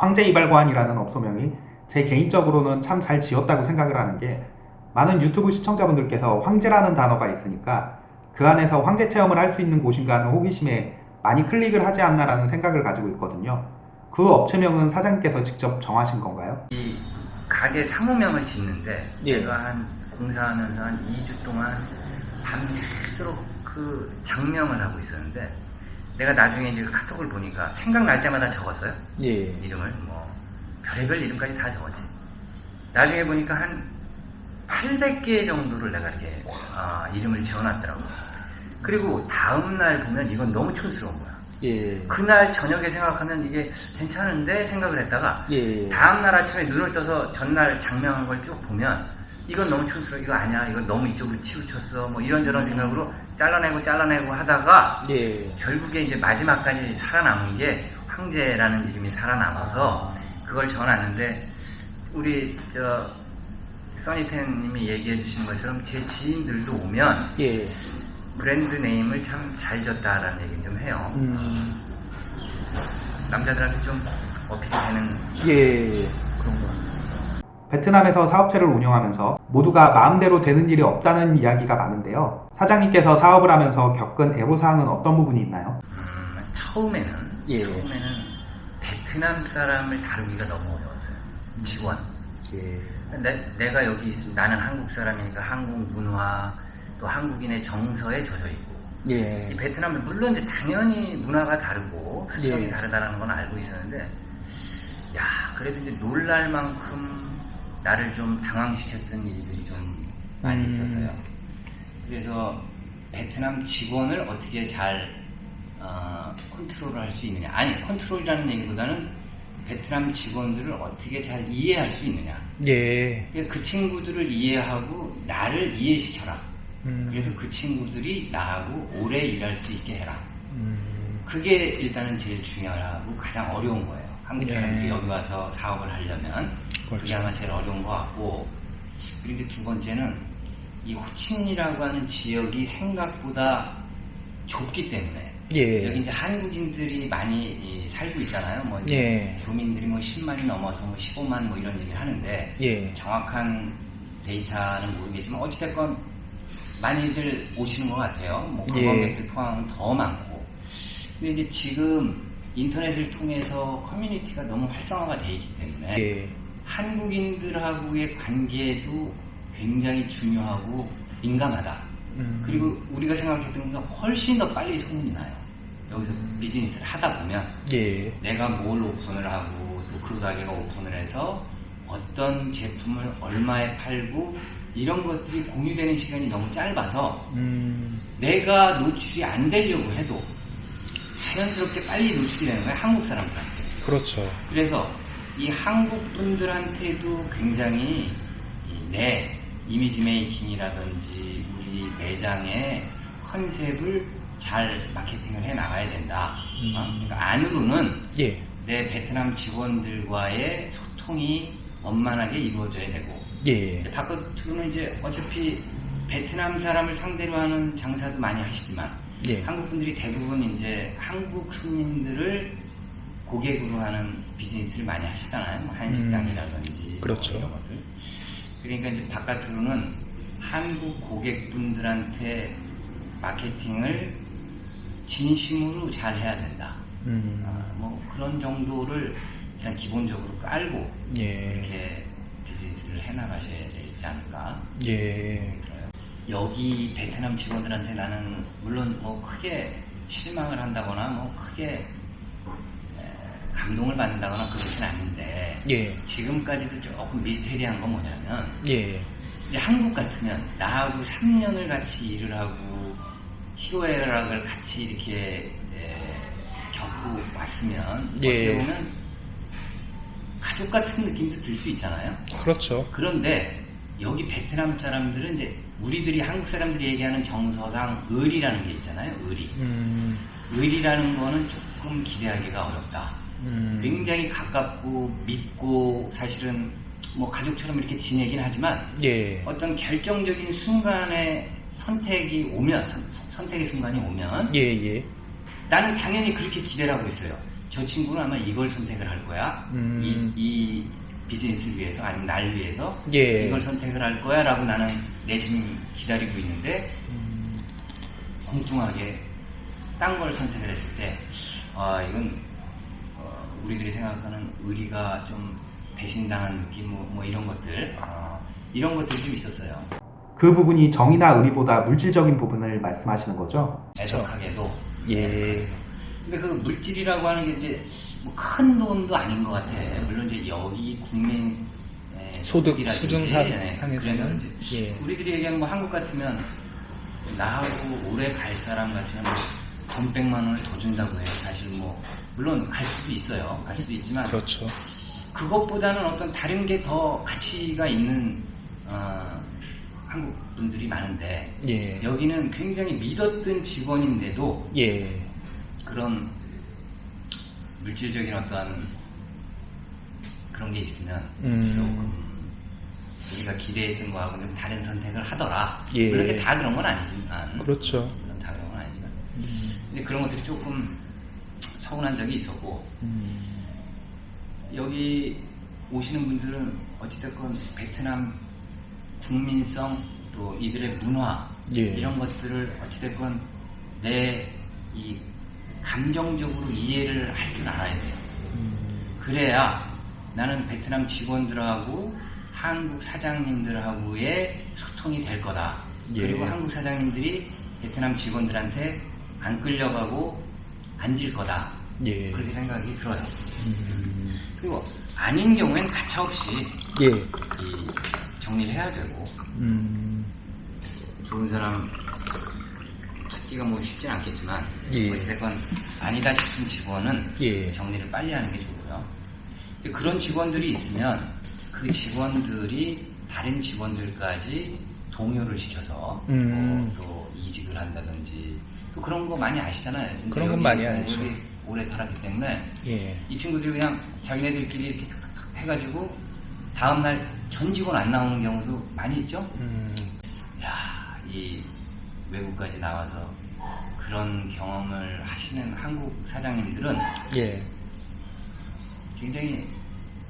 황제 이발관이라는 업소명이 제 개인적으로는 참 잘 지었다고 생각을 하는 게 많은 유튜브 시청자분들께서 황제라는 단어가 있으니까 그 안에서 황제 체험을 할 수 있는 곳인가 하는 호기심에 많이 클릭을 하지 않나라는 생각을 가지고 있거든요. 그 업체명은 사장님께서 직접 정하신 건가요? 이 가게 사무명을 짓는데 예. 내가 한 공사하면서 한 2주 동안 밤새도록 그 장명을 하고 있었는데 내가 나중에 이제 그 카톡을 보니까 생각날 때마다 적었어요. 예. 이름을 뭐 별의별 이름까지 다 적었지. 나중에 보니까 한 800개 정도를 내가 이렇게 아, 이름을 지어놨더라고. 그리고 다음 날 보면 이건 너무 촌스러운 거야. 예. 그날 저녁에 생각하면 이게 괜찮은데 생각을 했다가 예. 다음 날 아침에 눈을 떠서 전날 장명한 걸 쭉 보면 이건 너무 촌스러워 이거 아니야 이건 너무 이쪽으로 치우쳤어 뭐 이런저런 생각으로 잘라내고 잘라내고 하다가 예. 결국에 이제 마지막까지 살아남은 게 황제라는 이름이 살아남아서 그걸 전놨는데 우리 저 써니텐님이 얘기해 주신 것처럼 제 지인들도 오면 예. 브랜드 네임을 참 잘 졌다라는 얘기 좀 해요. 음. 남자들한테 좀 어필이 되는 예. 그런 것 같습니다. 베트남에서 사업체를 운영하면서 모두가 마음대로 되는 일이 없다는 이야기가 많은데요. 사장님께서 사업을 하면서 겪은 애로사항은 어떤 부분이 있나요? 음, 처음에는 예. 처음에는 베트남 사람을 다루기가 너무 어려웠어요. 직원. 예. 내, 내가 여기 있으면 나는 한국 사람이니까 한국 문화 또 한국인의 정서에 젖어 있고 예. 이 베트남은 물론 이제 당연히 문화가 다르고 수정이 예. 다르다는 건 알고 있었는데 야 그래도 이제 놀랄 만큼 나를 좀 당황시켰던 일들이 좀 많이 음. 있었어요. 그래서 베트남 직원을 어떻게 잘 어, 컨트롤을 할 수 있느냐 아니 컨트롤이라는 얘기보다는 베트남 직원들을 어떻게 잘 이해할 수 있느냐 예. 그러니까 그 친구들을 이해하고 나를 이해시켜라 음. 그래서 그 친구들이 나하고 오래 일할 수 있게 해라 음. 그게 일단은 제일 중요하고 가장 어려운 거예요. 한국 예. 사람들이 여기 와서 사업을 하려면 그게 그렇죠. 아마 제일 어려운 것 같고 그리고 두 번째는 이 호칭이라고 하는 지역이 생각보다 좁기 때문에 예. 여기 이제 한국인들이 많이 이, 살고 있잖아요. 뭐 이제 예. 교민들이 뭐 10만이 넘어서 뭐 15만 뭐 이런 얘기를 하는데 예. 정확한 데이터는 모르겠지만 어찌됐건 많이들 오시는 것 같아요. 뭐 예. 관광객들 포함은 더 많고. 근데 이제 지금 인터넷을 통해서 커뮤니티가 너무 활성화가 돼 있기 때문에 예. 한국인들하고의 관계도 굉장히 중요하고 민감하다. 음. 그리고 우리가 생각했던 것보다 훨씬 더 빨리 소문이 나요. 여기서 비즈니스를 하다 보면 예. 내가 뭘 오픈을 하고 또 그 가게가 오픈을 해서 어떤 제품을 얼마에 팔고 이런 것들이 공유되는 시간이 너무 짧아서 음. 내가 노출이 안 되려고 해도 자연스럽게 빨리 노출이 되는 거야 한국 사람들한테 그렇죠. 그래서 이 한국 분들한테도 굉장히 이내 이미지 메이킹이라든지 우리 매장의 컨셉을 잘 마케팅을 해 나가야 된다 음. 어? 그러니까 안으로는 예. 내 베트남 직원들과의 소통이 원만하게 이루어져야 되고 예. 바깥으로는 이제 어차피 베트남 사람을 상대로 하는 장사도 많이 하시지만 예. 한국 분들이 대부분 이제 한국 손님들을 고객으로 하는 비즈니스를 많이 하시잖아요. 뭐 한식당이라든지 뭐 그렇죠. 이런 것들. 그러니까 이제 바깥으로는 한국 고객분들한테 마케팅을 진심으로 잘 해야 된다. 음. 아, 뭐 그런 정도를 일단 기본적으로 깔고 예. 이렇게 비즈니스를 해나가셔야 되지 않을까 예. 여기 베트남 직원들한테 나는 물론 뭐 크게 실망을 한다거나 뭐 크게 에, 감동을 받는다거나 그렇진 않는데 예. 지금까지도 조금 미스테리한 건 뭐냐면 예. 이제 한국 같으면 나하고 3년을 같이 일을 하고 희로애락을 같이 이렇게 에, 겪고 왔으면 예. 어떻게 보면 가족 같은 느낌도 들 수 있잖아요. 그렇죠. 그런데 여기 베트남 사람들은 이제 우리들이 한국 사람들이 얘기하는 정서상 의리라는 게 있잖아요. 의리. 음. 의리라는 거는 조금 기대하기가 어렵다. 음. 굉장히 가깝고 믿고 사실은 뭐 가족처럼 이렇게 지내긴 하지만 예. 어떤 결정적인 순간에 선택이 오면 선, 선택의 순간이 오면 예, 예. 나는 당연히 그렇게 기대를 하고 있어요. 저 친구는 아마 이걸 선택을 할 거야. 음. 이, 이 비즈니스를 위해서 아니면 날 위해서 예. 이걸 선택을 할 거야 라고 나는 내심 기다리고 있는데 음, 엉뚱하게 딴 걸 선택을 했을 때, 아, 이건, 어, 우리들이 생각하는 의리가 좀 배신당한 느낌, 뭐, 뭐 이런 것들, 아, 이런 것들이 좀 있었어요. 그 부분이 정의나 의리보다 물질적인 부분을 말씀하시는 거죠? 애석하게도. 예. 근데 그 물질이라고 하는 게 이제 뭐 큰 돈도 아닌 것 같아. 물론 이제 여기 국민 에, 소득 소득이라든지, 수준상- 예, 예. 우리들이 얘기하는 뭐 한국 같으면 나하고 오래 갈 사람 같으면 돈 백만 원을 더 준다고 해요. 사실 뭐 물론 갈 수도 있어요. 갈 수도 있지만 그렇죠. 그것보다는 어떤 다른 게 더 가치가 있는 어, 한국 분들이 많은데 예. 여기는 굉장히 믿었던 직원인데도 예. 그런 물질적인 어떤 그런 게 있으면 음. 조금 우리가 기대했던 거하고 좀 다른 선택을 하더라. 예. 그렇게 다 그런 건 아니지만 그렇죠. 다 그런 건 아니지만 음. 근데 그런 것들이 조금 서운한 적이 있었고 음. 여기 오시는 분들은 어찌됐건 베트남 국민성 또 이들의 문화 예. 이런 것들을 어찌됐건 내 이 감정적으로 이해를 할 줄 알아야 돼요. 음. 그래야 나는 베트남 직원들하고 한국 사장님들하고의 소통이 될 거다. 예. 그리고 한국 사장님들이 베트남 직원들한테 안 끌려가고 앉을 거다. 예. 그렇게 생각이 들어요. 음. 그리고 아닌 경우엔 가차없이 예. 이 정리를 해야 되고 음. 좋은 사람 찾기가 뭐 쉽진 않겠지만 예. 어쨌건 아니다 싶은 직원은 예. 정리를 빨리 하는 게 좋고요. 그런 직원들이 있으면 그 직원들이 다른 직원들까지 동요를 시켜서 음. 뭐 또 이직을 한다든지 또 그런 거 많이 아시잖아요. 그런 건 많이 알죠. 오래, 오래 살았기 때문에 예. 이 친구들이 그냥 자기네들끼리 이렇게 해가지고 다음날 전 직원 안 나오는 경우도 많이 있죠. 음. 야, 이 외국까지 나와서 그런 경험을 하시는 한국 사장님들은 예. 굉장히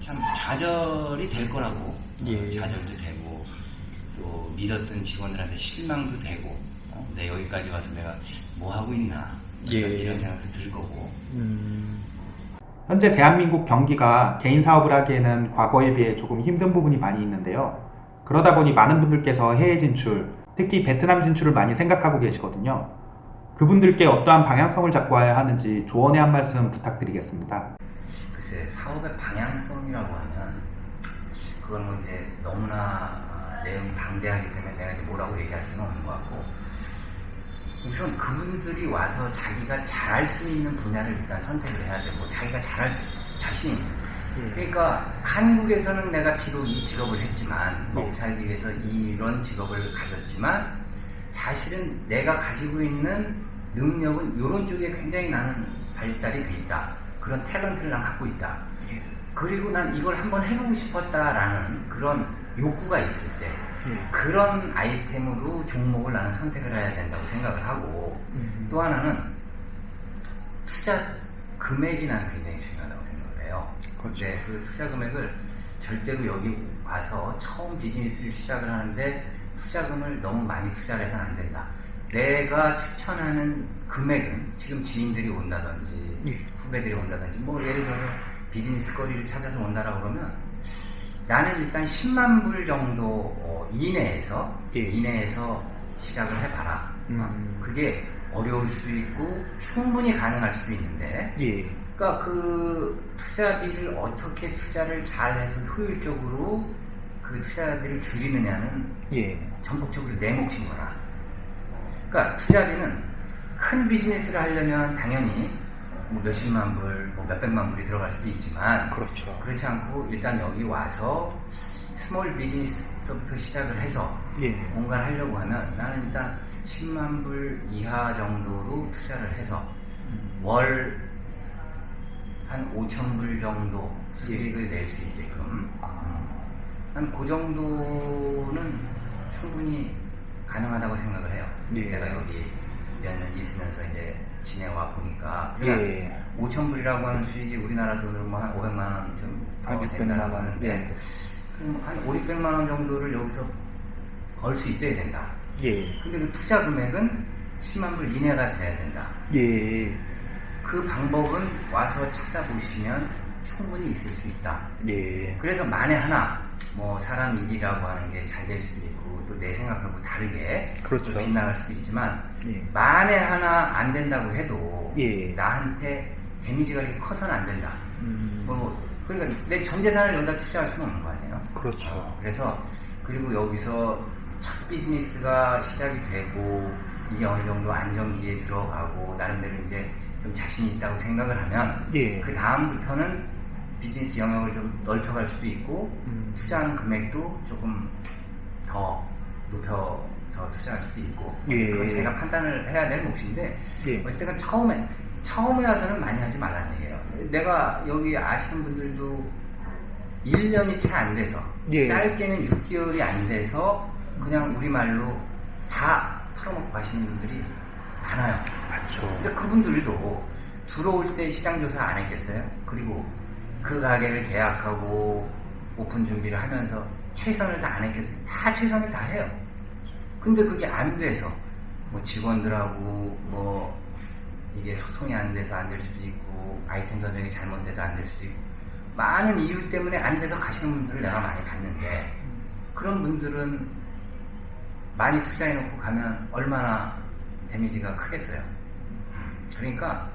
참 좌절이 될 거라고 예. 어, 좌절도 되고 또 믿었던 직원들한테 실망도 되고 어, 내 여기까지 와서 내가 뭐 하고 있나 예. 이런 생각도 들 거고 음. 현재 대한민국 경기가 개인 사업을 하기에는 과거에 비해 조금 힘든 부분이 많이 있는데요. 그러다 보니 많은 분들께서 해외 진출, 특히 베트남 진출을 많이 생각하고 계시거든요. 그분들께 어떠한 방향성을 잡고 와야 하는지 조언의 한 말씀 부탁드리겠습니다. 글쎄 사업의 방향성이라고 하면 그건 뭐 이제 너무나 아, 내용이 방대하기 때문에 내가 이제 뭐라고 얘기할 수는 없는 것 같고 우선 그분들이 와서 자기가 잘할 수 있는 분야를 일단 선택을 해야 되고 자기가 잘할 수 예. 그러니까 한국에서는 내가 비록 이 직업을 했지만 네. 먹고 살기 위해서 이런 직업을 가졌지만 사실은 내가 가지고 있는 능력은 이런 쪽에 굉장히 나는 발달이 돼 있다. 그런 탤런트를 난 갖고 있다. 예. 그리고 난 이걸 한번 해보고 싶었다라는 그런 욕구가 있을 때 예. 그런 아이템으로 종목을 나는 선택을 해야 된다고 생각을 하고 음. 또 하나는 투자 금액이 나는 굉장히 중요하다고 생각을 해요. 그렇죠. 근데 그 투자 금액을 절대로 여기 와서 처음 비즈니스를 시작을 하는데 투자금을 너무 많이 투자를 해서는 안 된다. 내가 추천하는 금액은 지금 지인들이 온다든지 예. 후배들이 온다든지 뭐 예를 들어서 비즈니스 거리를 찾아서 온다라고 그러면 나는 일단 10만 불 정도 어, 이내에서 예. 이내에서 시작을 해봐라. 음. 어, 그게 어려울 수도 있고 충분히 가능할 수도 있는데 예. 그러니까 그 투자비를 어떻게 투자를 잘 해서 효율적으로 그 투자비를 줄이느냐는 예. 전폭적으로 내 몫인 거라. 그러니까 투자비는 큰 비즈니스를 하려면 당연히 뭐 몇십만 불, 뭐 몇백만 불이 들어갈 수도 있지만 그렇죠. 그렇지 않고 일단 여기 와서 small business부터 시작을 해서 예. 뭔가를 하려고 하면 나는 일단 10만 불 이하 정도로 투자를 해서 월 한 5천 불 정도 수익을 낼 수 있게끔 한그 정도는 충분히 가능하다고 생각을 해요. 예. 제가 여기 몇 년 있으면서 이제 지내와 보니까 그러니까 예. 5천 불이라고 하는 수익이 우리나라 돈으로 뭐한 500만 원좀 한 600만 원. 예. 한 5, 600만 원 정도를 여기서 벌 수 있어야 된다. 예. 근데 그 투자 금액은 10만 불 이내가 돼야 된다. 예. 그 방법은 와서 찾아보시면 충분히 있을 수 있다. 예. 그래서 만에 하나 뭐 사람 일이라고 하는 게 잘 될 수도 있고 또 내 생각하고 다르게 그렇죠. 또 빗나갈 수도 있지만 예. 만에 하나 안 된다고 해도 예. 나한테 데미지가 이렇게 커서는 안 된다. 음. 뭐 그러니까 내 전 재산을 여기다 투자할 수는 없는 거 아니에요. 그렇죠. 어, 그래서 그리고 여기서 첫 비즈니스가 시작이 되고 이게 어느 정도 안정기에 들어가고 나름대로 이제 좀 자신이 있다고 생각을 하면 예. 그 다음부터는 비즈니스 영역을 좀 넓혀갈 수도 있고 음. 투자하는 금액도 조금 더 높여서 투자할 수도 있고 예. 그건 제가 판단을 해야 될 몫인데 예. 어쨌든 처음에 처음에 와서는 많이 하지 말라는 얘기예요. 내가 여기 아시는 분들도 1년이 채 안 돼서 예. 짧게는 6개월이 안 돼서 그냥 우리말로 다 털어먹고 가시는 분들이 많아요. 맞죠. 근데 그분들도 들어올 때 시장 조사 안 했겠어요? 그리고 그 가게를 계약하고 오픈 준비를 하면서 최선을 다 안 했겠어요? 다 최선을 다 해요. 근데 그게 안 돼서 뭐 직원들하고 뭐 이게 소통이 안 돼서 안 될 수도 있고 아이템 선정이 잘못돼서 안 될 수도 있고 많은 이유 때문에 안 돼서 가시는 분들을 내가 많이 봤는데 그런 분들은 많이 투자해놓고 가면 얼마나 데미지가 크겠어요. 그러니까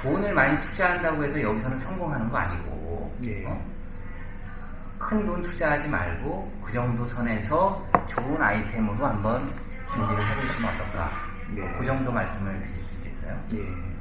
돈을 많이 투자한다고 해서 여기서는 성공하는 거 아니고 예. 큰돈 투자하지 말고 그 정도 선에서 좋은 아이템으로 한번 준비를 해보시면 어떨까? 예. 그 정도 말씀을 드릴 수 있겠어요. 예.